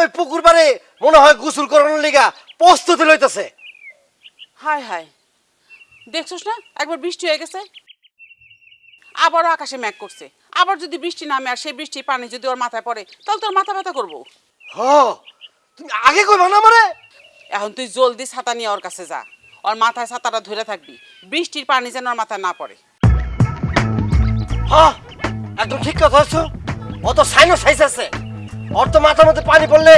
ওই পুকুর পাড়ে মনে হয় গোসল করানোর লিগা প্রস্তুতি লইতেছে। হায় হায়। দেখছস না? একবার বৃষ্টি হয়ে গেছে। আবারও আকাশে মেঘ করছে। আবার যদি বৃষ্টি নামে আর সেই বৃষ্টির পানি যদি ওর মাথায় পড়ে তাহলে তোর মাথা ব্যথা করব। হ তুমি আগে কইবা না আমারে? এখন তুই জলদি ছাতা নিয়ে ওর কাছে যা। ওর মাথায় ছাতাটা ধরে থাকবি। বৃষ্টির পানি যেন ওর মাথায় না পড়ে। হ্যাঁ একদম ঠিক কথা হচ্ছে ও তো সাইনো সাইজ আছে। ওর তো মাথার মধ্যে পানি পড়লে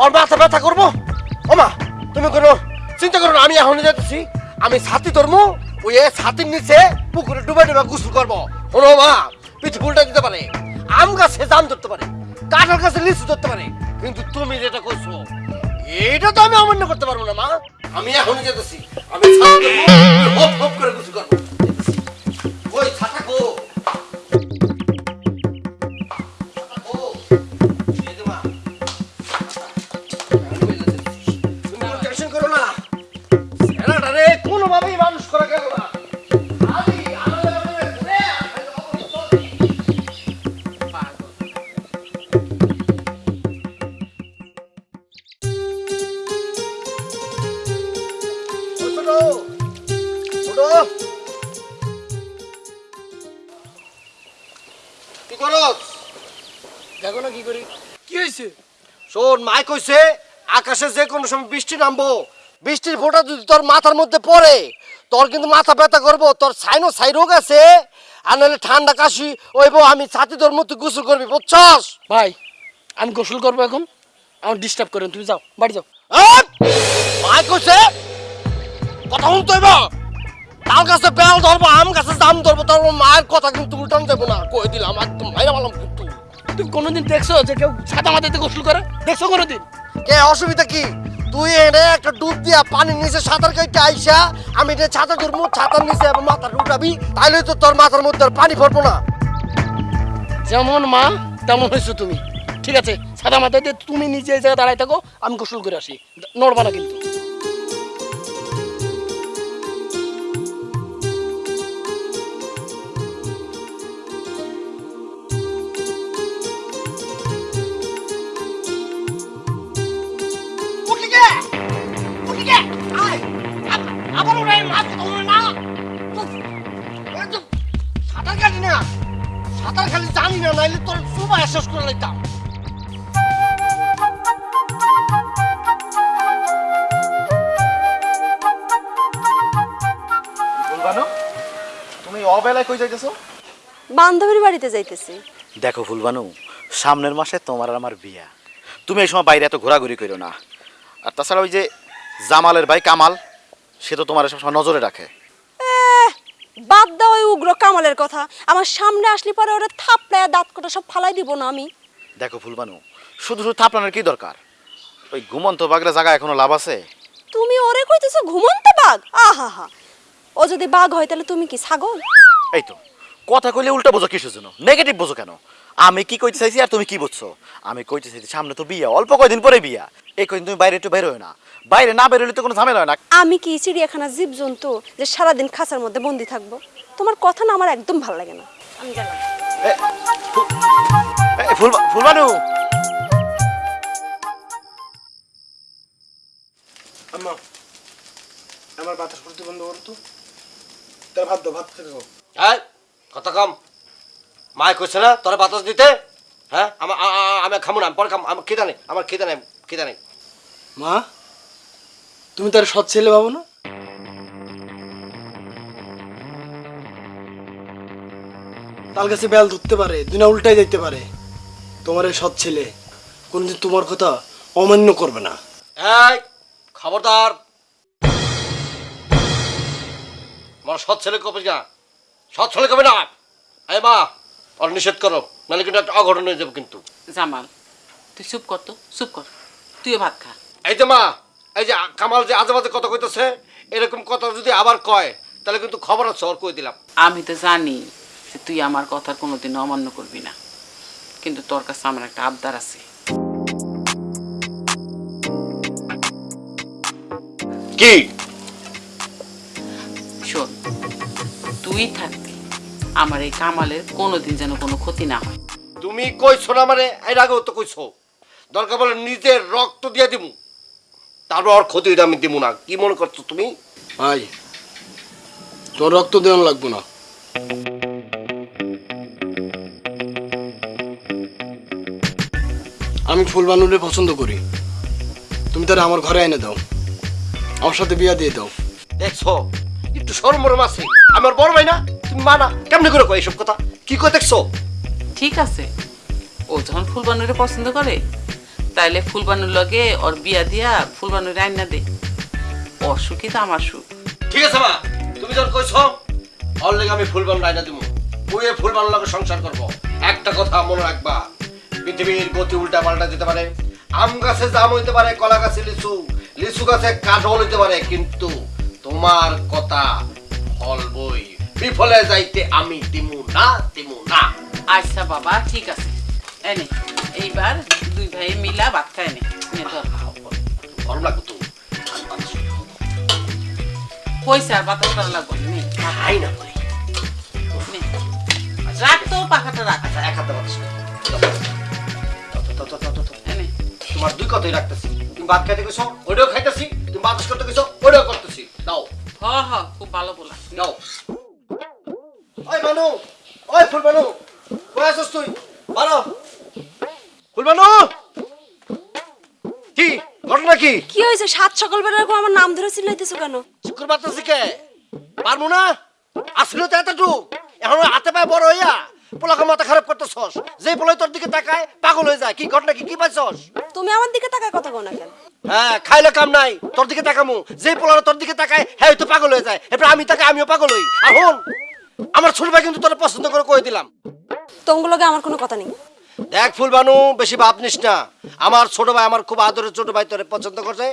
ওর মাথা ব্যথা করব। ও মা তুমি কোনো চিন্তা করো আমি এখনই যাচ্ছি আমি ছাতি ধরবো ওই ছাতির নিচে পুকুরে ডুবে ডুবে গোসল করব। শোনো মা, পিঠে ফুলটা দিতে পারে, আম গাছে জাম ধরতে পারে, কাঁঠাল গাছে লিচু ধরতে পারে, কিন্তু তুমি যেটা করছ এইটা তো আমি অমান্য করতে পারব না মা। আমি এখনই যেতেছি আমি ছাতি ধরবো হপ হপ করে গোসল করব। ওই শোন মাই কইছে আকাশে যে কোনো সময় বৃষ্টি নামবো। বৃষ্টির ফোঁটা যদি তোর মাথার মধ্যে পড়ে তোর কিন্তু মাথা ব্যথা করব তোর সাইনো সাই রোগ আছে আর নাহলে ঠান্ডা কাশি ওইব আমি ছাতি তোর মধ্যে গোসল করবি বুঝছস? ভাই আমি গোসল করব এখন। আমার ডিস্টার্ব করেন তুমি যাও বাড়ি যাও! মাই কইছে কথা শুনতে হইব? তাল গাছে বেল ধরবো আম গাছে দাম ধরবো তোর মায়ের কথা কিন্তু উল্টান দেবো না। কই দিলাম একদম ভাইরা বললাম কিন্তু। তুমি কোনোদিন দেখছ যে কেউ ছাতা মাথাতে গোসল করে? দেখছ কোনোদিন? কে অসুবিধা কি? তুই এনে একটা ডুব দিয়া পানির নিচে সাঁতার কেটে আইসা আমি এটা ছাতা ধরবো ছাতার নিচে আবার মাথা উঠাবি তাইলে তো তোর মাথার মধ্যে পানি পড়ব না। যেমন মা তেমন হয়েছো তুমি। ঠিক আছে ছাতা মাথাতে তুমি নিজে এই জায়গায় দাঁড়ায় থাকো আমি গোসল করে আসি। নড়বা না কিন্তু। সাঁতার খালি জানি না নাইলে তোর সুবা শেষ করে লাইতাম। তুমি অবেলায় কই যাইতেছো? বান্ধবীর বাড়িতে যাইতেছি। দেখো ফুলবানু সামনের মাসে তোমার আর আমার বিয়া। তুমি এই সময় বাইরে এত ঘোরাঘুরি করো না। আর তাছাড়া ওই যে জামালের ভাই কামাল সে তো তোমার সবসময় নজরে রাখে। বাদ ওই উগ্র কামালের কথা। আমার সামনে আসলে পরে ওরা থাপড়ায় দাঁত কোটা সব ফালাই দিব না আমি। দেখো ফুলবানু শুধু শুধু থাপড়ানোর কি দরকার? ওই ঘুমন্ত জায়গা এখনও লাভ আছে? তুমি ওরে কইতেছো ঘুমন্ত বাঘ? আহা হা ও যদি বাঘ হয় তাহলে তুমি কি ছাগল? এই তো কথা কইলে উল্টা বোঝো কিসের জন্য? নেগেটিভ বোঝো কেন? আমি কি কইতে চাইছি আর তুমি কি বুঝছ? আমি কইতে চাইছি সামনে তো বিয়া অল্প কয়দিন পরে বিয়া। এই তুমি বাইরে একটু বের হয় না। বাইরে না বেরোলে তো কোনো ঝামেলা হয় না। আমি কি চিড়িয়াখানা জীবজন্তু যে সারাদিন খাঁচার মধ্যে বন্দি থাকব? তোমার কথা না আমার একদম ভালো লাগে না। আমি ফুলবানু! আম্মা আমার বাতাস করতে বন্ধ করো তো। তার ভাত দাও ভাত খেতে দাও এই কথা কম। মায় কইছে না তোরা বাতাস দিতে? হ্যাঁ? আমার আমি খামু না পরে খাম আমার খিদা নেই আমার খিদা নেই খিদা নেই। মা তুমি তার সৎ ছেলে ভাবো না? তাল গাছে বেল ধরতে পারে দুনা উল্টাই যাইতে পারে। তোমার এই সৎ ছেলে কোনদিন তোমার কথা অমান্য করবে না। এই খবরদার। আমার সৎ ছেলে কবে না সৎ ছেলে কবে না? এই মা আর নিষেধ করো নাহলে কিন্তু একটা অঘটন হয়ে যাবে কিন্তু। জামাল তুই চুপ কর তো চুপ কর। তুইও ভাত খা। এই যে মা এই যে কামাল যে আজে বাজে কথা কইতেছে এরকম কথা যদি আবার কয় তাহলে কিন্তু খবর আছে ওর কই দিলাম। আমি তো জানি যে তুই আমার কথার কোনোদিন অমান্য করবি না। কিন্তু তোর কাছে আমার একটা আবদার আছে। কি? শোন তুই থাকবি আমার এই কামালের কোনোদিন যেন কোনো ক্ষতি না হয়। তুমি কইছো না মানে এর আগেও তো কইছো। দরকার বলে নিজের রক্ত দিয়ে দিমু। তারপর ওর ক্ষতি আমি দিমু না। কি মনে করছ তুমি? ভাই তোর রক্ত দেওয়া লাগবো না। আমি ফুলবানুরে পছন্দ করি। তুমি তারা আমার ঘরে এনে দাও। আমার সাথে বিয়া দিয়ে দাও। দেখছ? একটু সরমরম আছে। আমার বড় ভাই না তুমি মানা কেমনে করে কয় এসব কথা? কি করে দেখছ? ঠিক আছে। ও যখন ফুলবানুরে পছন্দ করে তাইলে ফুলবানুর লগে ওর বিয়া দিয়া ফুলবানুরে আইনা দে। অসুখই তো আমার সুখ। ঠিক আছে মা। তুমি যখন কইছো ওর লেগে আমি ফুলবান আইনা দিমু। মুই এই ফুলবান লগে সংসার করব। একটা কথা মনে রাখবা। পৃথিবীর গতি উল্টা পাল্টা যেতে পারে। আম গাছে জাম হইতে পারে কলা গাছে লিচু। লিচু গাছে কাঠল হইতে পারে কিন্তু তোমার কথা ফল বই বিফলে যাইতে আমি দিমু না দিমু না। আচ্ছা বাবা ঠিক আছে। এনে এইবার দুই ভাই মিলা ভাত খায় নে গরম লাগবে তো। পয়সা আর বাতাস করা লাগবে না, খাই না বলে রাখ তো পাখাটা রাখ। আচ্ছা এক হাতে বাতাস তোমার দুই কথাই রাখতেছি। তুমি ভাত খাইতে গেছো ওইটাও খাইতেছি। তুমি বাতাস করতে গেছো ওইটাও করতেছি। দাও হ হ খুব ভালো বলা। দাও ওই মানু ওই ফুল মানু কই আছিস তুই? বারো ফুল মানু! কি ঘটনা কি? কি হয়েছে? সাত সকালবেলা এরকম আমার নাম ধরে চিল্লাইতেছো কেন? শুক্র বাতাসি কে? পারব না? আসলে তো এতটুক। এখন হাতে পায়ে বড় হইয়া। পোলাকে মাথা খারাপ করতেছস? পোলাই তোর দিকে তাকায় পাগল হয়ে যায়। কি ঘটনা কি? কি পাইছস? তুমি আমার দিকে তাকায় কথা না কেন? হ্যাঁ খাইলে কাম নাই তোর দিকে তাকামু। পোলারা তোর দিকে তাকায় হ্যাঁ তো পাগল হয়ে যায়। এরপর আমি তাকে আমিও পাগল হই। আমার ছোট ভাই কিন্তু তোরা পছন্দ করে কয়ে দিলাম। আমার কোনো কথা নেই। দেখ ফুলবানু বেশি ভাব নিস না। আমার ছোট ভাই আমার খুব আদরের ছোট ভাই তোরে পছন্দ করছে।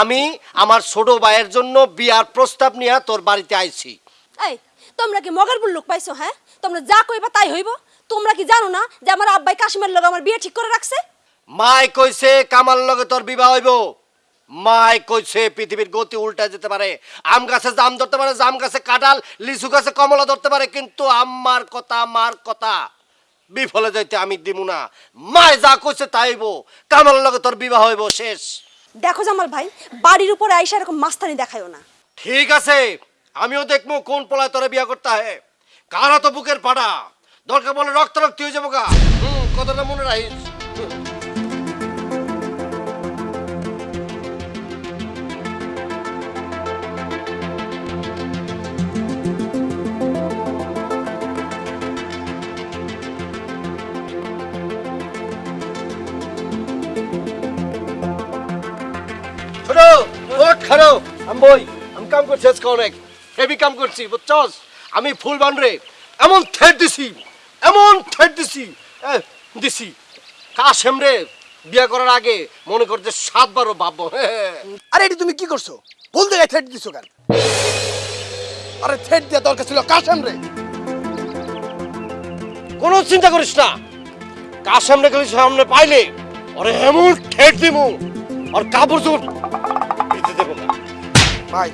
আমি আমার ছোট ভাইয়ের জন্য বিয়ার প্রস্তাব নিয়ে তোর বাড়িতে আইছি। এই তোমরা কি মগেরপুর লোক পাইছো হ্যাঁ? তোমরা যা কইবা তাই হইব। তোমরা কি জানো না যে আমার আব্বাই কাশ্মীর লোক আমার বিয়ে ঠিক করে রাখছে? মাই কইছে কামাল লগে তোর বিবাহ হইব। মাই কইছে পৃথিবীর গতি উল্টা যেতে পারে। আম গাছে জাম ধরতে পারে জাম গাছে কাঁঠাল লিচু গাছে কমলা ধরতে পারে কিন্তু আমার কথা আমার কথা বিফলে যাইতে আমি দিমু না। মায় যা কইছে তাই হইব। কামাল লগে তোর বিবাহ হইব শেষ। দেখো জামাল ভাই বাড়ির উপরে আইসা এরকম মাস্তানি দেখায়ও না। ঠিক আছে আমিও দেখব কোন পলায় তোরে বিয়া করতে হয়। কারা তো বুকের পাড়া? দরকার বলে রক্ত রক্ত হয়ে যাব গা। হুম, কথাটা মনে রাখিস। আমি বই, আমি কাম করছি, আজকে অনেক। হেভি কাম করছি, বুঝছস? আমি ফুল বানরে এমন থ্রেড দিছি এমন থ্রেড দিছি দিছি। কাশেম রে বিয়া করার আগে মনে করছে সাতবারও ভাববো আরে এটি তুমি কি করছ? ভুল জায়গায় থ্রেট দিছো কেন? আরে থ্রেট দেওয়া দরকার ছিল কাশেম রে কোনো চিন্তা করিস না। কাশেম রে গেলে সামনে পাইলে ওরে এমন ঠেট দিমু আর কাপড় চোপড় ভিজে দেবো। না ভাই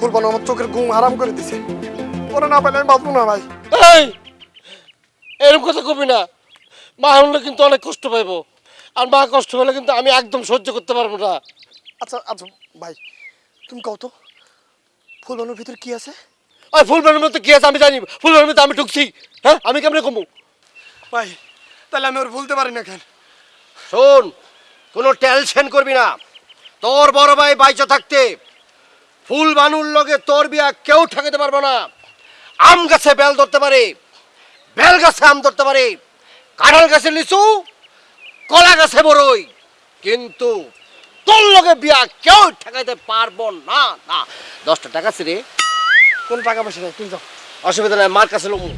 ফুলবানু আমার চোখের ঘুম হারাম করে দিছে। ওরা না পেলে আমি বাঁচবো না ভাই। এই এরকম কথা কবি না। মা হলে কিন্তু অনেক কষ্ট পাইবো। আর মা কষ্ট হলে কিন্তু আমি একদম সহ্য করতে পারব না। আচ্ছা আচ্ছা ভাই তুমি কও তো ফুলবানুর ভিতর কি আছে? ওই ফুলবাড়ির মধ্যে কি আছে আমি জানি। ফুলবাড়ির মধ্যে আমি ঢুকছি। হ্যাঁ আমি কেমনে কমু? ভাই তাহলে আমি ওর ভুলতে পারি না কেন? শোন কোনো টেনশন করবি না। তোর বড় ভাই বাইচা থাকতে ফুল বানুর লগে তোর বিয়া কেউ ঠেকাতে পারব না। আম গাছে বেল ধরতে পারে, বেল গাছে আম ধরতে পারে, কাঁঠাল গাছে লিচু, কলা গাছে বড়ই কিন্তু তোর লগে বিয়া কেউ ঠেকাইতে পারব না না। দশটা টাকা ছিল কোন টাকা পয়সা তুমি যাও অসুবিধা নাই, মার কাছে লমু।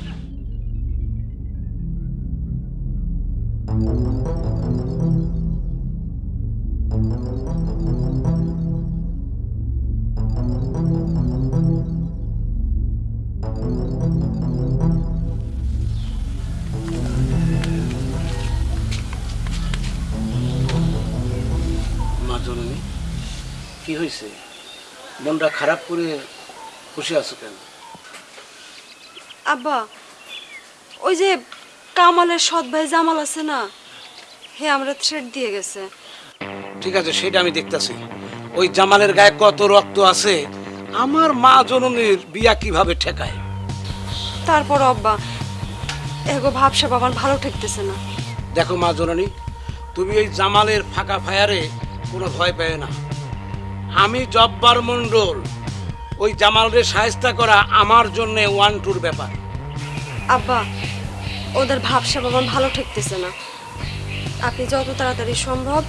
কি হয়েছে? মনটা খারাপ করে বসে আছো কেন? আব্বা ওই যে কামালের সৎ ভাই জামাল আছে না হে আমরা থ্রেড দিয়ে গেছে। ঠিক আছে সেটা আমি দেখতাছি। ওই জামালের গায়ে কত রক্ত আছে আমার মা জননীর বিয়া কীভাবে ঠেকায়? তারপর আব্বা এগো ভাবসা বাবার ভালো ঠেকতেছে না। দেখো মা জননী তুমি এই জামালের ফাঁকা ফায়ারে কোনো ভয় পেও না। আমি জব্বার মণ্ডল। ওই জামালরে সাহেস্তা করা আমার জন্য ওয়ান টুর ব্যাপার। আব্বা ওদের ভাবসা বাবার ভালো ঠেকতেছে না। আপনি যত তাড়াতাড়ি সম্ভব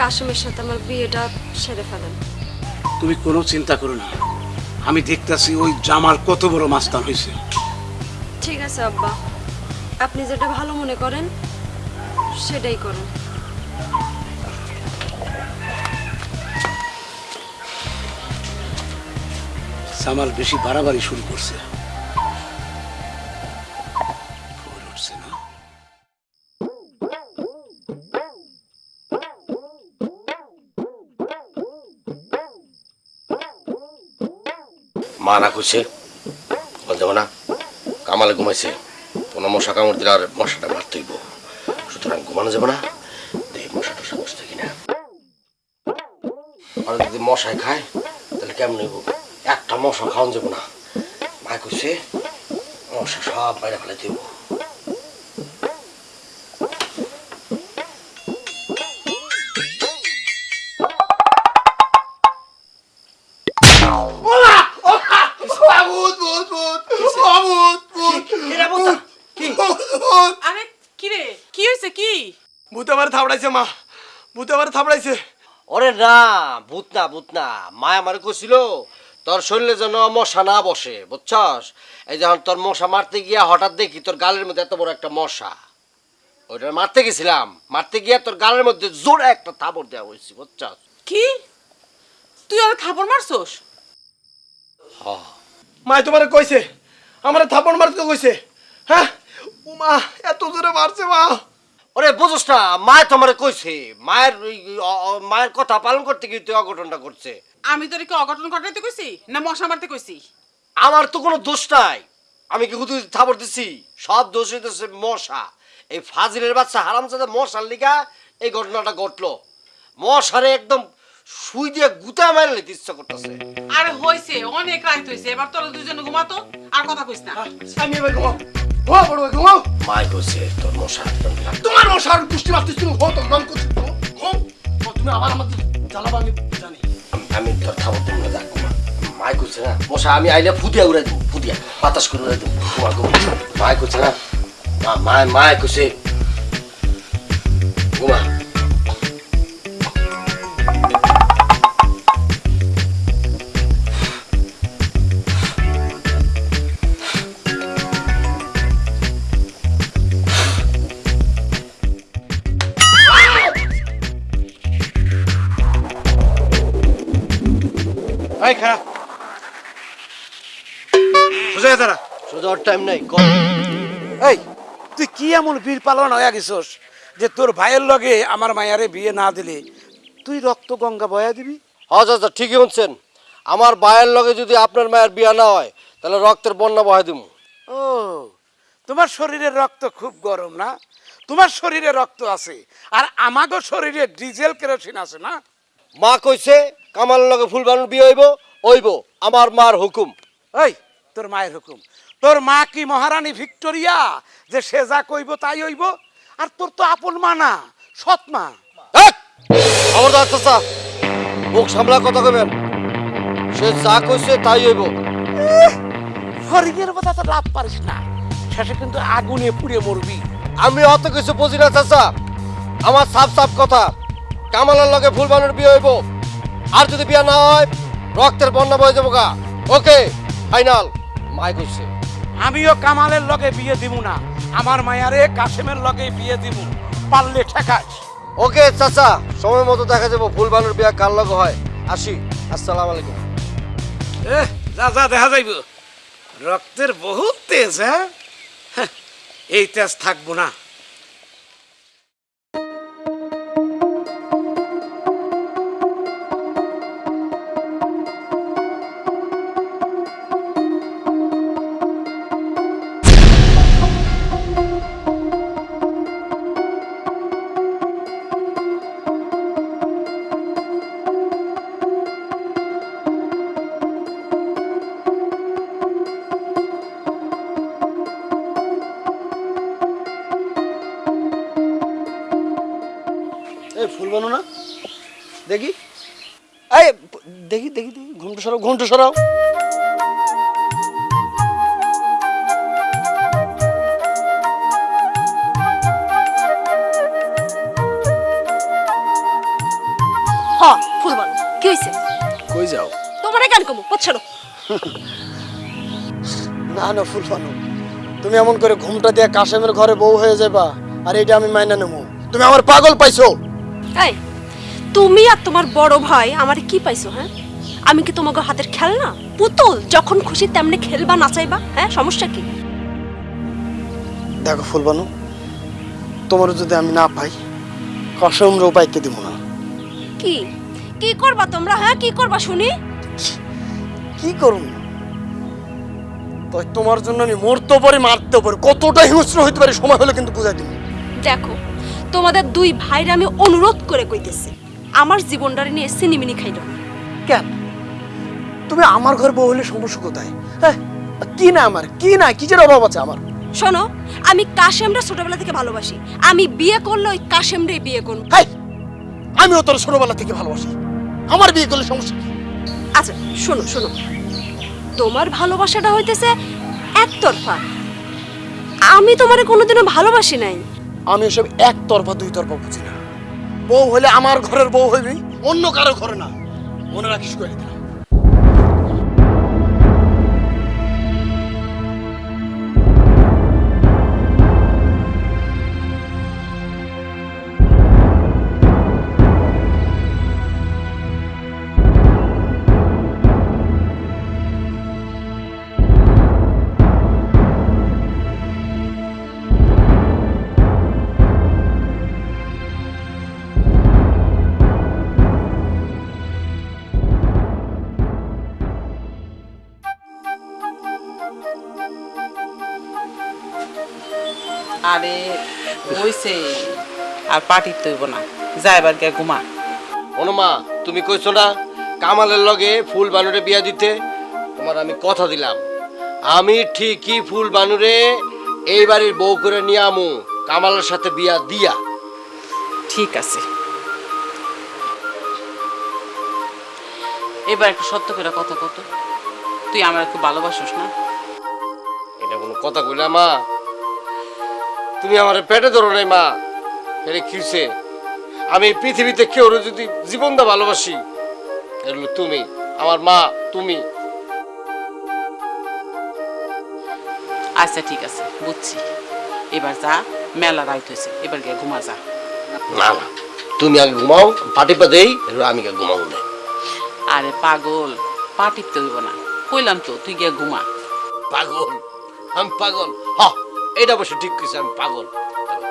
কাশিমের সাথে আমার বিয়েটা সেরে ফেলেন। তুমি কোনো চিন্তা করো না। আমি দেখতাছি ওই জামাল কত বড় মাস্তান হয়েছে ঠিক আছে আব্বা। আপনি যেটা ভালো মনে করেন সেটাই করেন। জামাল বেশি বাড়াবাড়ি শুরু করছে। মা না করছে বলতে না। কামালে ঘুমাইছে। কোনো মশা কামড় দিলে আর মশাটা মারতেইব সুতরাং ঘুমানো যাবে না। দেখি মশা টশা বসতে কিনা। আর যদি মশাই খায়, তাহলে কেমন হইব? একটা মশা খাওয়ান যাব না। মা কইছে মশা সব বাইরে ফেলে দিব। আরে কি রে? কি হয়েছে কি? ভূতে থাবড়াইছে মা। ভূতে আমার থাবড়াইছে ওরে না ভূত না ভূত না। মা আমার কইছিল তোর শরীরে যেন মশা না বসে বুঝছস? এই যখন তোর মশা মারতে গিয়া হঠাৎ দেখি তোর গালের মধ্যে এত বড় একটা মশা। ওইটা মারতে গেছিলাম। মারতে গিয়া তোর গালের মধ্যে জোরে একটা থাবড় দেওয়া হয়েছে বুঝছস? কি? তুই আর থাপড় মারছস? মা তোমার কইছে আমার থাপড় মারতে কইছে। হ্যাঁ? ও মা এত জোরে মারছে মা। ওরে বুঝছ না মায় তোমারে কইছে মায়ের মায়ের কথা পালন করতে গিয়ে তুই অঘটনটা করছে আমি তোর কি অঘটন ঘটাইতে কইছি না মশা মারতে কইছি? আমার তো কোনো দোষ নাই। আমি কি শুধু থাবড় দিছি? সব দোষ হইতেছে মশা। এই ফাজিলের বাচ্চা হারামজাদা মশার লিগা এই ঘটনাটা ঘটলো। মশারে একদম শুই দিয়ে গুতা মারে নিতে ইচ্ছা করতেছে। আরে হইছে অনেক রাত হইছে এবার তোরা দুজনে ঘুমাতো আর কথা কইস না। আমি এবার ঘুমাও ঘুমাও বড় ঘুমাও মাই কইছে তোর মশা একদম লাগবে। তোমার মশার কুষ্টি মারতে তুমি ঘুমাও তো ঘুম করছি ও, তুমি আবার আমাদের জ্বালাবা আমি জানি। আমি- তোর থাবড় দেবো না ঘুমা। মাই কইছে না মশা আমি আইলে ফুদিয়া উড়াই দেবো ফুদিয়া বাতাস করে উড়াই দেবো ঘুমা ঘুমা মাই কইছে না মা মায় মায় কইছে ঘুমা। এই খারাপ। সোজা দাঁড়া। সোজা টাইম নাই কম। এই তুই কি এমন বীর পালন হয়ে গেছস যে তোর ভাইয়ের লগে আমার মায়ারে বিয়ে না দিলে? তুই রক্ত গঙ্গা বয়া দিবি? আচ্ছা আচ্ছা ঠিকই আমার বায়ের লগে যদি আপনার মায়ের বিয়া না হয় তাহলে রক্তের বন্যা বহাই দিব ও তোমার শরীরের রক্ত খুব গরম না? তোমার শরীরে রক্ত আছে আর আমাগো শরীরে ডিজেল কেরোসিন আছে না? মা কইছে কামাল লগে ফুল বানুর বিয়ে হইব হইব। আমার মার হুকুম। ওই তোর মায়ের হুকুম। তোর মা কি মহারানী ভিক্টোরিয়া? যে সে যা কইব তাই হইব? আর তোর তো আপন মা না সৎ মা। এই! খবরদার চাচা মুখ সামলা কথা কইবেন। সে যা কইছে তাই হইব। ফরিংয়ের কথা তো লাভ পারিস না। শেষে কিন্তু আগুনে পুড়ে মরবি। আমি অত কিছু বুঝি না চাচা। আমার সাফ সাফ কথা। কামালের লগে ফুল বানুর বিয়ে হইব। আর যদি বিয়া না হয় রক্তের বন্যা বয়ে যাব গা। ওকে ফাইনাল। মাই কইছে আমিও কামালের লগে বিয়ে দিব না। আমার মায়ারে কাশেমের লগে বিয়ে দিব পারলে ঠেকাস। ওকে চাচা সময় মতো দেখা যাব। ফুল বানুর বিয়া কার লগে হয়? আসি। আসসালামু আলাইকুম। এ যা যা দেখা যাইব। রক্তের বহুত তেজ হ্যাঁ? হ্যাঁ, এই তেজ থাকব না। ঘুমটা সরাও। হ ফুল কি কই যাও? তোমারে কেন কমু? পছাড়ো না না তুমি এমন করে ঘুমটা দিয়ে কাশেমের ঘরে বউ হয়ে যাবা আর এটা আমি মাইনা নেব তুমি আমার পাগল পাইছো। এই তুমি আর তোমার বড় ভাই আমার কি পাইছো হ্যাঁ? আমি কি তোমাকে হাতের খেলনা? পুতুল যখন খুশি তেমনি খেলবা নাচাইবা। হ্যাঁ সমস্যা কি? দেখো ফুলবানু তোমার যদি আমি না পাই কসমরেও পাইতে দিব না। কি? কি করবা তোমরা হ্যাঁ? কি করবা শুনি? কি করুন তোমার জন্য আমি মরতে পারি মারতে পারি কতটা হিংস্র হইতে পারি সময় হলে কিন্তু বুঝাই দিব দেখো তোমাদের দুই ভাইরা আমি অনুরোধ করে কইতেছি আমার জীবনটারে নিয়ে সিনিমিনি খাইলো কেন? তুমি আমার ঘর বউ হলে সমস্যা কোথায়? হ্যাঁ কি না আমার? কি না? কি কিসের অভাব আছে আমার? শোনো আমি কাশেমরা ছোটবেলা থেকে ভালোবাসি। আমি বিয়ে করলে ওই কাশেমরে বিয়ে করব। হাই আমিও তোর ছোটবেলা থেকে ভালোবাসি। আমার বিয়ে করলে সমস্যা কি? আচ্ছা শোনো শোনো। তোমার ভালোবাসাটা হইতেছে একতরফা। আমি তোমারে কোনোদিনও ভালোবাসি নাই। আমি ওসব একতরফা দুই তরফা বুঝি না। বউ হলে আমার ঘরের বউ হইবি অন্য কারও ঘরে না। মনে রাখিস করে আরে হইছে আর পার্টির তৈব না। যা এবার গিয়ে ঘুমা। অনুমা তুমি কইছো না কামালের লগে ফুল বানুরে বিয়া দিতে? তোমার আমি কথা দিলাম। আমি ঠিকই ফুল বানুরে এই বাড়ির বউ করে নিয়ে আমু কামালের সাথে বিয়া দিয়া। ঠিক আছে। এবার একটু সত্য করে কথা কত তুই আমার খুব ভালোবাসিস না? এটা কোনো কথা কইলা মা। তুমি আমার পেটে ধরো নাই মা। এটা কিসে আমি পৃথিবীতে কেউ যদি জীবনটা ভালোবাসি এগুলো তুমি আমার মা তুমি। আচ্ছা ঠিক আছে বুঝছি। এবার যা মেলা রাইত হয়েছে এবার গিয়ে ঘুমা যা। না না তুমি আগে ঘুমাও পাটি পা দেই আমি গিয়ে ঘুমাবো না। আরে পাগল পার্টির তৈব না। কইলাম তো তুই গিয়ে ঘুমা। পাগল আমি পাগল হ। এটা অবশ্য ঠিক কিছু আমি পাগল।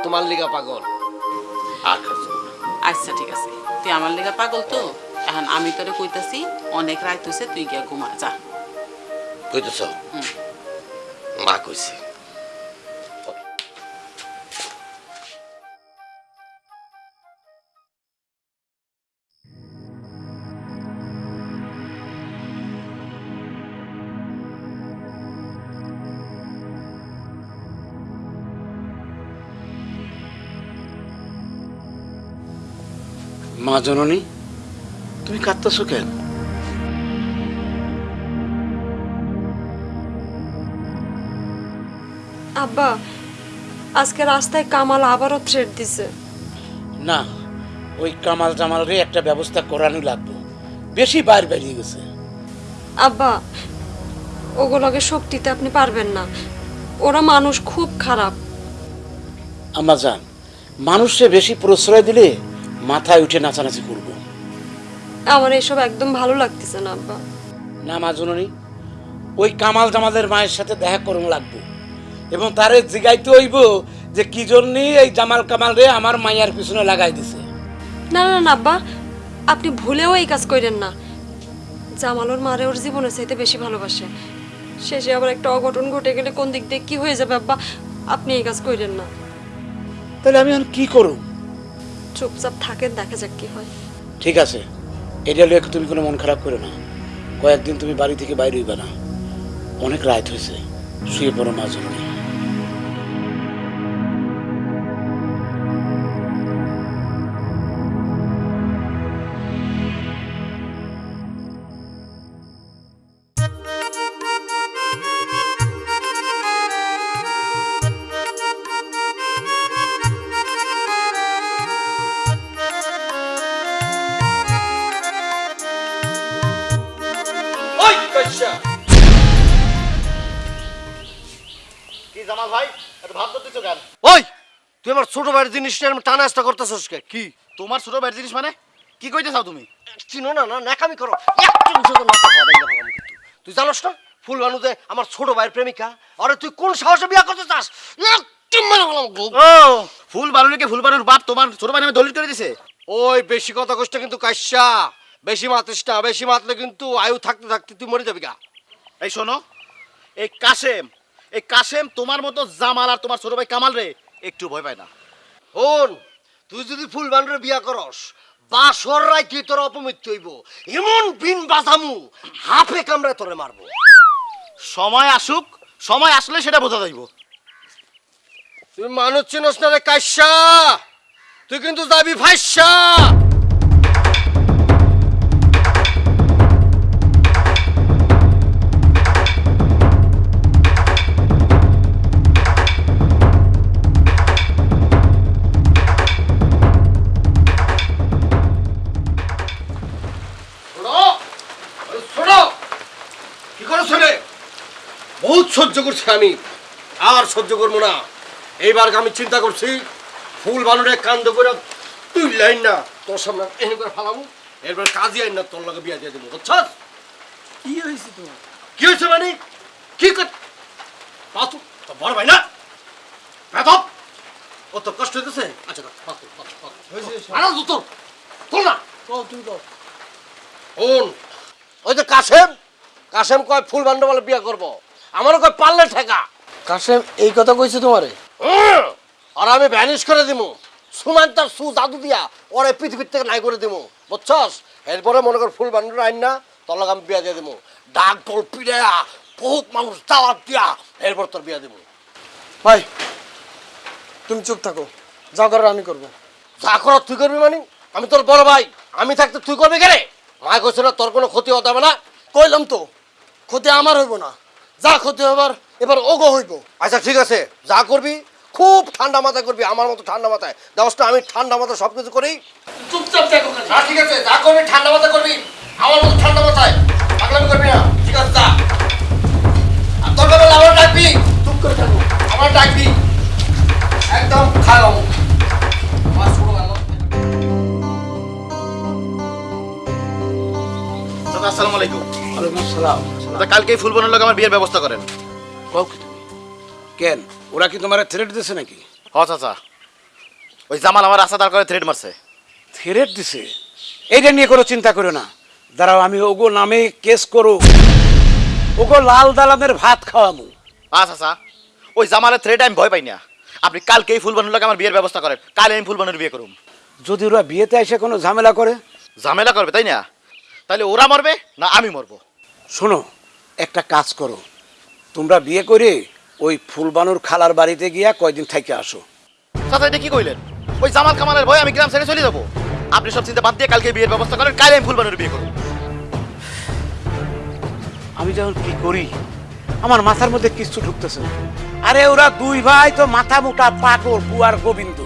তোমার লিগা পাগল। আর আচ্ছা ঠিক আছে। তুই আমার লিগা পাগল তো? এখন আমি তোরে কইতাছি অনেক রাত হয়েছে তুই গিয়া ঘুমা যা। কইতেছ? মা কইছে। মা জননী তুমি কাঁদতেছো কেন? আব্বা আজকে রাস্তায় কামাল আবারও থ্রেট দিছে। না ওই কামাল জামাল রে একটা ব্যবস্থা করানো লাগবে। বেশি বাইর বেরিয়ে গেছে। আব্বা ওগুলোকে শক্তিতে আপনি পারবেন না। ওরা মানুষ খুব খারাপ। আমা যান মানুষে বেশি প্রশ্রয় দিলে মাথায় উঠে নাচানাচি করব। আমার এসব একদম ভালো লাগতেছে না আব্বা। না মা জননী ওই কামাল জামালের মায়ের সাথে দেখা করুন লাগবো। এবং তারে জিগাইতে হইব যে কি জন্যই এই জামাল কামাল রে আমার মাইয়ার পিছনে লাগাই দিছে। না না না আব্বা আপনি ভুলেও এই কাজ করেন না। জামালোর মারে ওর জীবনের চাইতে বেশি ভালোবাসে। শেষে আবার একটা অঘটন ঘটে গেলে কোন দিক দিয়ে কি হয়ে যাবে আব্বা? আপনি এই কাজ করেন না। তাহলে আমি এখন কি করব? চুপচাপ থাকেন, দেখা যাক কি হয়। ঠিক আছে। এটা লিয়ে তুমি কোনো মন খারাপ করো না? কয়েকদিন তুমি বাড়ি থেকে বাইরে হইবে না। অনেক রাত হয়েছে শুয়ে পড়ো মা জননী। ভাইয়ের জিনিস নিয়ে টানা আসটা করতেছিস কে? কি? তোমার ছোট ভাইয়ের জিনিস মানে? কি কইতে চাও তুমি? চিনো না না ন্যাকামি করো। একটু তো মাথা দাইলে ভালো কিন্তু তুই জানোস না ফুল বানুতে আমার ছোট ভাইয়ের প্রেমিকা আরে তুই কোন সাহসে বিয়া করতে চাস? একটু বললাম ও ফুল বানুরিকে ফুল বানুর বাপ তোমার ছোট ভাই নামে দলিল করে দিছে? ওই বেশি কথা কষ্ট কিন্তু কাশ্যা বেশি মাতিস না বেশি মাতলে কিন্তু আয়ু থাকতে থাকতে তুই মরে যাবি গা। এই শোনো এই কাশেম এই কাশেম তোমার মতো জামাল আর তোমার ছোট ভাই কামাল রে একটু ভয় পায় না। হন তুই যদি ফুল বানরে বিয়া করস বাসর রায় তুই তোর অপমৃত্যু হইব। এমন বিন বাজামু হাফে কামরে তোরে মারবো। সময় আসুক সময় আসলে সেটা বোঝা যাইব। তুই মানুষ চিনস না রে কাশ্যা তুই কিন্তু যাবি ফাইসা। সহ্য করছি আমি আর সহ্য করব না। এইবার আমি চিন্তা করছি ফুল বানুরে কান্দ করে তুই লাইন না তোর সামনে এনে করে ফালামু এরপর কাজী আইন না তোর লগে বিয়া দিয়ে দেবো বুঝছস? কি হয়েছে তোমার কি হয়েছে মানে? কি কর পাতু তো বড় ভাই না? বেদব ও তো কষ্ট হইতেছে? আচ্ছা পাতু পাতু পাতু আরে তো তোর তোর না। তুই কও। শোন ওই যে কাসেম কাসেম কয় ফুল বান্ড বলে বিয়া করব। আমারও কয় পারলে ঠেকা। কাশেম এই কথা কইছে তোমারে? আর আমি ভ্যানিশ করে দিমু। সুমান্তার সু জাদু দিয়া ওরে পৃথিবীর থেকে নাই করে দিমু। বুঝছস? এরপরে মনে কর ফুল বান্ডুর আইন না তোর লগে আমি বিয়া দিয়ে দিমু। ডাক ঢোল পিড়া বহুত মানুষ দাওয়াত দিয়া এরপর তোর বিয়া দিমু। ভাই তুমি চুপ থাকো। যা করার আমি করব। যা কর তুই করবি মানে? আমি তোর বড় ভাই। আমি থাকতে তুই করবি কেন? মা কইছে না তোর কোনো ক্ষতি হতে হবে না। কইলাম তো ক্ষতি আমার হইব না। যা ক্ষতি হবার এবার ওগো হইব। আচ্ছা ঠিক আছে। যা করবি খুব ঠান্ডা মাথায় করবি আমার মতো ঠান্ডা মাথায়। না আমি ঠান্ডা মাথায় সব কিছু করি। চুপচাপ দেখো না ঠিক আছে যা করবি ঠান্ডা মাথায় করবি আমার মতো ঠান্ডা মাথায়। পাগলামি করবি না। ঠিক আছে যা। আর তোর আমার ডাকবি? চুপ করে থাকব আমার ডাকবি? একদম ভালো আসসালামু আলাইকুম। ওয়ালাইকুম আসসালাম। চাচা কালকে ফুল বানুর লোক আমার বিয়ের ব্যবস্থা করেন। কও কি তুমি? কেন? ওরা কি তোমার থ্রেট দিছে নাকি? হ চাচা ওই জামাল আমার রাস্তা দাঁড় করে থ্রেড মারছে। থ্রেট দিছে? এইটা নিয়ে কোনো চিন্তা করো না। দাঁড়াও আমি ওগো নামে কেস করো। ওগো লাল দালানের ভাত খাওয়ামু। আ চাচা ওই জামালের থ্রেড আমি ভয় পাই না। আপনি কালকেই ফুল বানুর লোক আমার বিয়ের ব্যবস্থা করেন। কালে আমি ফুল বানুর বিয়ে করুম। যদি ওরা বিয়েতে এসে কোনো ঝামেলা করে? ঝামেলা করবে তাই না? তাহলে ওরা মরবে না আমি মরবো? শোনো একটা কাজ করো। তোমরা বিয়ে করে ওই ফুলবানুর খালার বাড়িতে গিয়া কয়দিন থেকে আসো। চাচা এটা কি কইলেন? ওই জামাল কামালের ভয় আমি গ্রাম ছেড়ে চলে যাব। আপনি সব চিন্তা বাদ দিয়ে কালকে বিয়ের ব্যবস্থা করেন কালে আমি ফুল বানুর বিয়ে করব। আমি যখন কি করি আমার মাথার মধ্যে কিছু ঢুকতেছে না। আরে ওরা দুই ভাই তো মাথা মোটা পাগল পুয়ার গোবিন্দ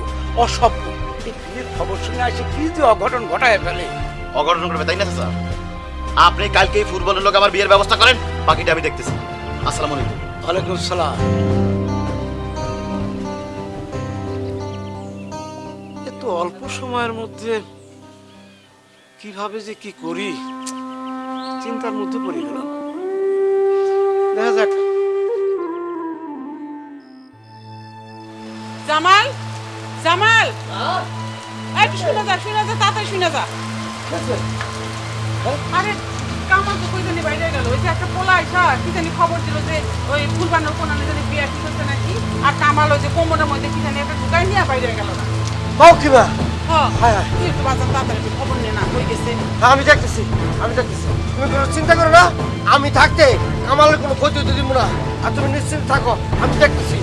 অসভ্য। এই বিয়ের খবর শুনে আসে কি যে অঘটন ঘটায় ফেলে। অঘটন করবে তাই না চাচা? আপনি কালকেই ফুটবলের লোক আমার বিয়ের ব্যবস্থা করেন? বাকিটা আমি দেখতেছি। আসসালামু আলাইকুম। ওয়ালাইকুম সালাম। এত অল্প সময়ের মধ্যে কীভাবে যে কি করি চিন্তার মধ্যে পড়ে গেলাম। দেখা যাক। জামাল জামাল। এই শুনে যা শুনে যা তাড়াতাড়ি শুনে যা। আরে কামাল তো কই জানি বাইরে গেল। ওই যে একটা পোলা আইসা কি জানি খবর দিল যে ওই ফুলবানোর কোন জানি বিয়ে ঠিক হচ্ছে নাকি আর কামাল ওই যে কোমরের মধ্যে কি জানি একটা ঢুকাই নিয়ে বাইরে গেল না। কও কিবা হ্যাঁ হায়। আমি দেখতেছি আমি দেখতেছি। তুমি কোনো চিন্তা করো না আমি থাকতে কামালের কোনো ক্ষতি হতে দিব না। আর তুমি নিশ্চিন্ত থাকো আমি দেখতেছি।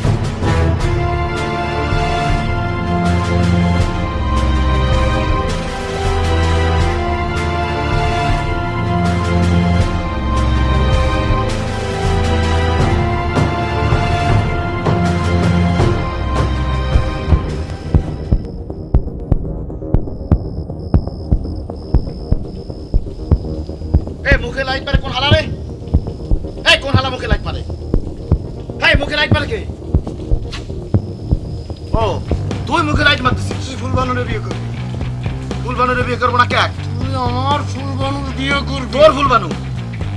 ও তুই মুখে রাইট মারতেছিস। তুই ফুল বানুরে বিয়ে করবি। ফুল বানুরে বিয়ে করব না ক্যাক তুই আমার ফুল বানুর বিয়ে করবি। তোর ফুল বানু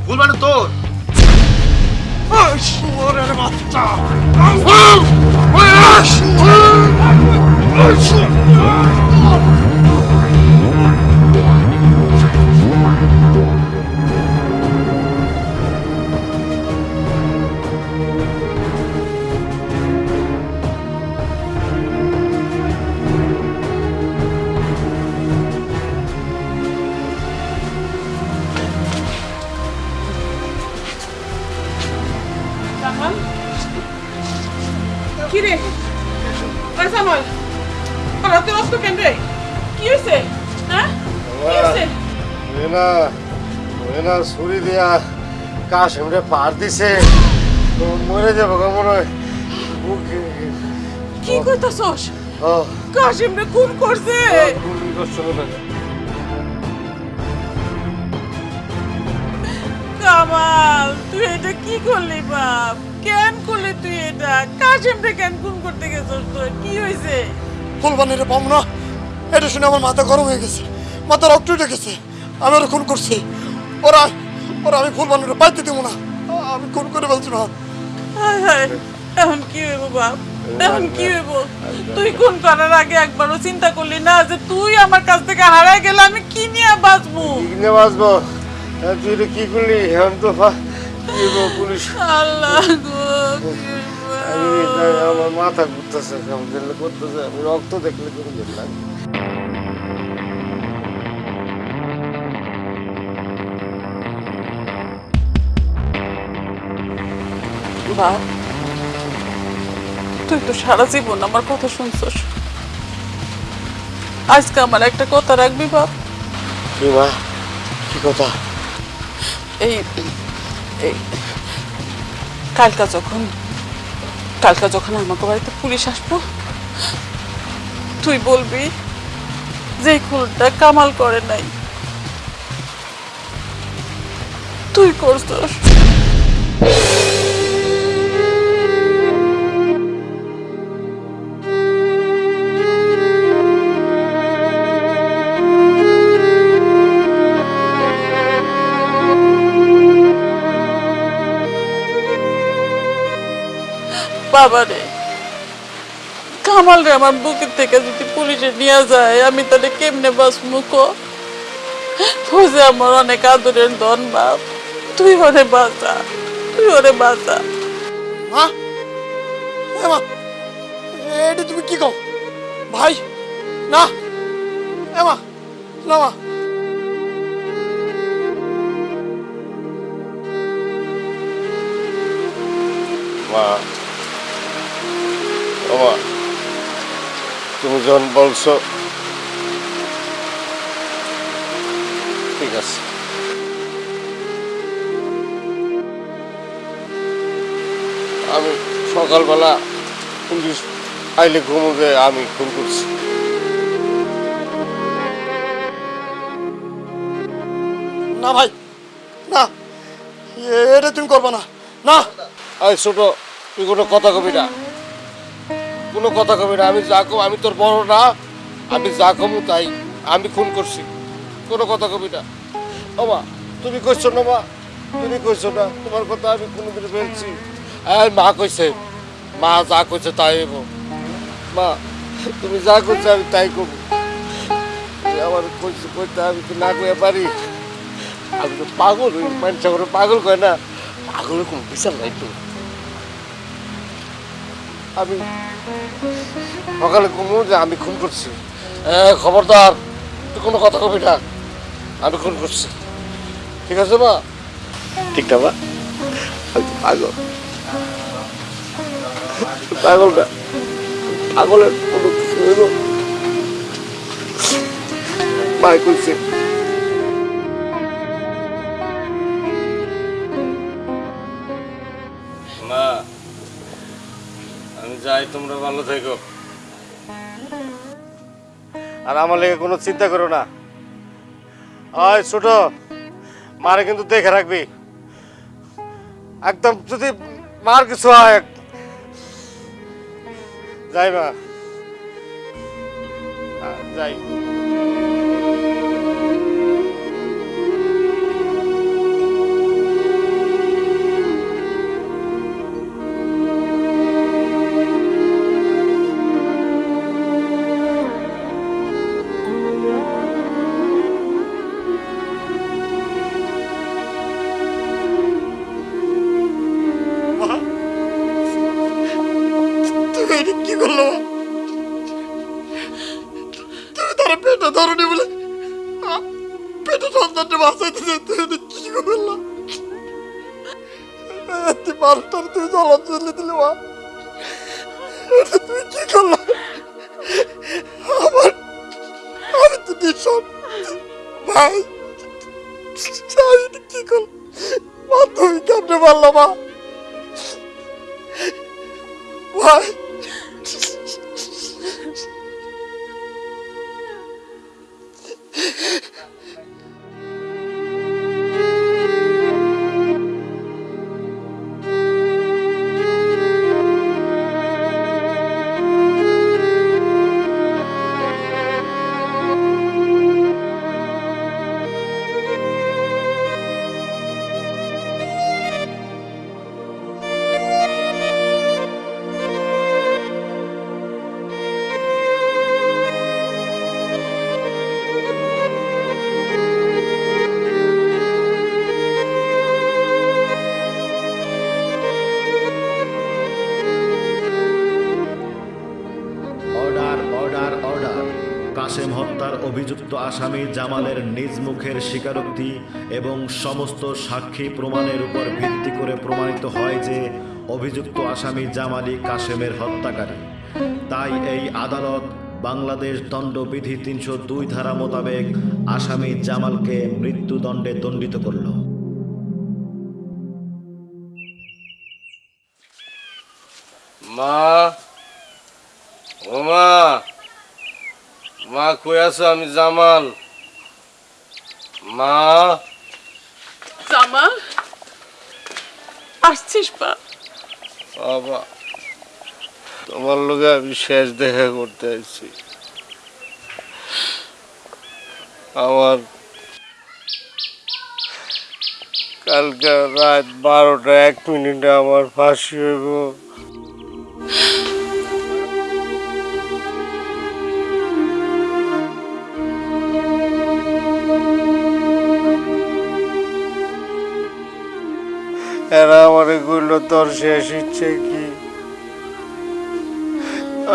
ফুল বানু তোর শুয়োরের বাচ্চা। জামাল না ছুরি দিয়া কাশিমরে পার দিছে। মরে যাব গো মনে হয়। বুকে- কি খুন করছে। কামাল তুই এটা কি করলি বাপ? কেন করলি তুই এটা? কেন খুন করতে গেছস তুই কি হয়েছে ফুল বানুরে পাবো না। এটা শুনে আমার মাথা গরম হয়ে গেছে। মাথা রক্ত উঠে গেছে। আমি ওরা খুন করছি। ওরা ওরা আমি ফুল বানুরে পাইতে দেবো না। আমি খুন করে বলছি না হায় হায় এখন কি হইব বাপ? এখন কি হইব? তুই খুন করার আগে একবারও চিন্তা করলি না যে তুই আমার কাছ থেকে হারাই গেলে আমি কি নিয়ে বাঁচবো? কিনে বাঁচবো? হ্যাঁ, তুই এটা কি করলি? এখন তো কি পুলিশ? আল্লাহ গো কি আমার মাথা ঘুরতেছে করতেছে। আমি রক্ত দেখলে কেমন যেন লাগে। বাপ তুই তো সারা জীবন আমার কথা শুনছস। আজকে আমার একটা কথা রাখবি বাপ? কি মা? কি কথা? এই কালকা যখন কালকা যখন আমাকে বাড়িতে পুলিশ আসব তুই বলবি যে খুনটা কামাল করে নাই। তুই করছস। বাবারে। কামাল রে আমার বুকের থেকে যদি পুলিশে নিয়ে যায় আমি তাহলে কেমনে বাঁচবো কো? বুঝে আমার অনেক আদরের ধন বাপ। তুই ওরে বাঁচা তুই ওরে বাঁচা। মা এ মা এটা তুমি কি কও? ভাই না এ মা না মা। মা মা তুমি যখন বলছো? ঠিক আছে। আমি সকালবেলা পুলিশ আইলে ঘুমোবে আমি খুন করছি। না ভাই না। এটা তুমি করবে না। না। আই ছোট তুই কোনো কথা কবি না। কোনো কথা কবি না। আমি যা আমি তোর বড় না, আমি যা কমু তাই। আমি খুন করছি। কোনো কথা কবি না। মা তুমি কইছো না মা? তুমি কইছো না? তোমার কথা আমি কোনোদিন বলছি আর মা কইছে, মা যা কইছে তাই হইব। মা, তুমি যা করছ আমি তাই করব আমার কইছো কইতে আমি তো না কইয়া পারি। আমি তো পাগল মানুষ পাগল কয় না? পাগলের কোনো বিচার নাই তো। আমি সকালে ঘুমো যে আমি খুন করছি। এ, খবরদার তুই কোনো কথা কবি না। আমি খুন করছি। ঠিক আছে মা? ঠিক না মা? পাগল পাগল। না পাগলের কোনো মা কইছে যাই, তোমরা ভালো থেকো। আর আমার লেগে কোনো চিন্তা করো না। আয় ছোট, মারে কিন্তু দেখে রাখবি। একদম যদি মার কিছু হয় যাই মা। যাই। তুই মানুষটার জলা চলে দিলি, মা। তুই কি করল? আমার আমি তো ভীষণ ভাই কি করল? মা তুমি কেমনে পারল মা? আসামি জামালের নিজ মুখের স্বীকারোক্তি এবং সমস্ত সাক্ষী প্রমাণের উপর ভিত্তি করে প্রমাণিত হয় যে অভিযুক্ত আসামি জামালি কাসেমের হত্যাকারী। তাই এই আদালত বাংলাদেশ দণ্ডবিধি তিনশো দুই ধারা মোতাবেক আসামি জামালকে মৃত্যুদণ্ডে দণ্ডিত করল। মা, ও মা কই আছো? আমি জামাল। মা। জামাল? আসছিস পা বাবা তোমার লোকে আমি শেষ দেখা করতে আসছি আমার কালকে রাত বারোটা এক মিনিটে আমার ফাঁসি হইব। এরা আমার এগুলো তোর শেষ ইচ্ছে কি?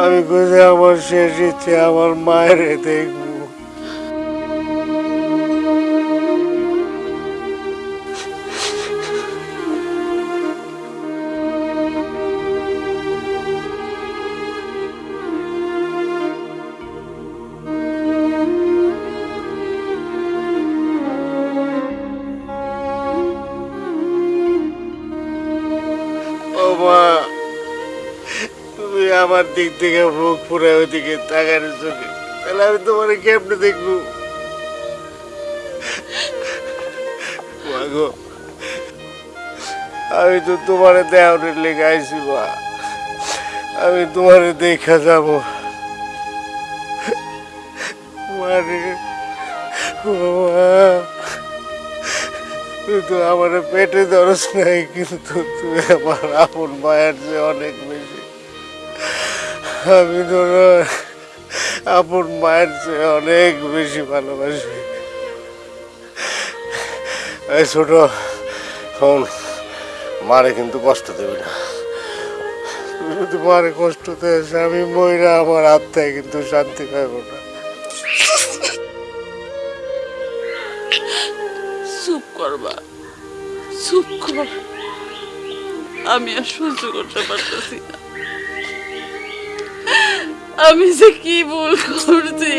আমি কোথায় আমার শেষ ইচ্ছে আমার মায়ের দেখব। মা তুমি আমার দিক থেকে মুখ পুরে ওইদিকে তাকার চোখে তাহলে আমি তোমার কেমনে দেখব? মা গো, আমি তো তোমার দেওয়ার লেগে আইসি মা। আমি তোমার দেখা যাব। তুই তো আমার পেটে ধরস নাই, কিন্তু তুই আমার আপন মায়ের যে অনেক বেশি। আমি তোর আপন মায়ের চেয়ে অনেক বেশি ভালোবাসি। এই ছোট, শোন, মারে কিন্তু কষ্ট দেবে না। তুই যদি মারে কষ্ট দেস আমি ময়রা আমার আত্মায় কিন্তু শান্তি পাইব না। চুপ করবা। চুপ কর। আমি আর সহ্য করতে পারতেছি না। আমি যে কি ভুল করছি।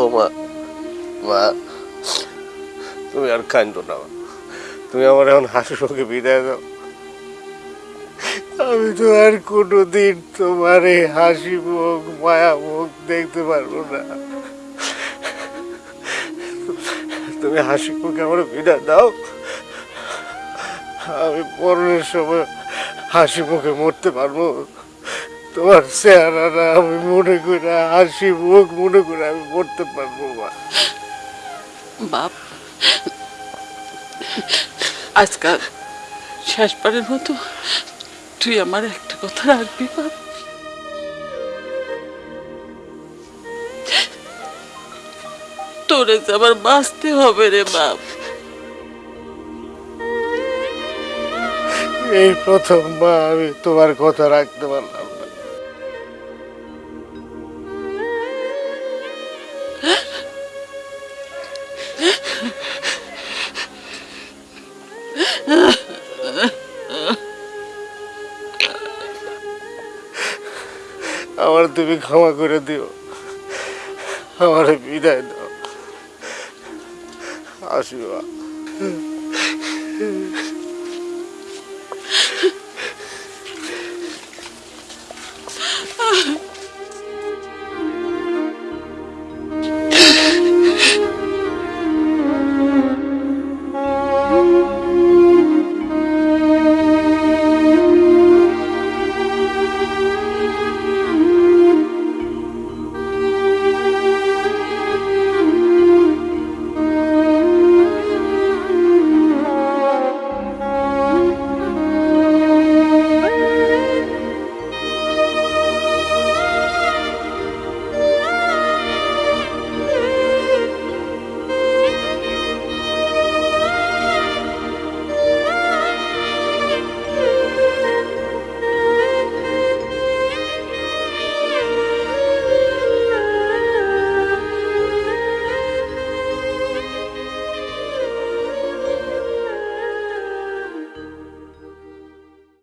ও মা মা, তুমি আর কান্দো না। তুমি আমার এখন হাসি মুখে বিদায় দাও। আমি তো আর কোনোদিন তোমার এই হাসি মুখ, মায়া মুখ দেখতে পারব না। তুমি হাসি মুখে আমার বিদায় দাও। আমি পরনের সময় হাসি মুখে মরতে পারব। তোমার চেহারাটা আমি মনে করে, হাসি মুখ মনে করে আমি মরতে পারব মা বাপ, আজকাল শেষবারের মতো তুই আমার একটা কথা রাখবি তোরে আবার বাঁচতে হবে রে বাপ এই প্রথমবার আমি তোমার কথা রাখতে পারলাম আমার তুমি ক্ষমা করে দিও। আমার বিদায় দাও। আসিবা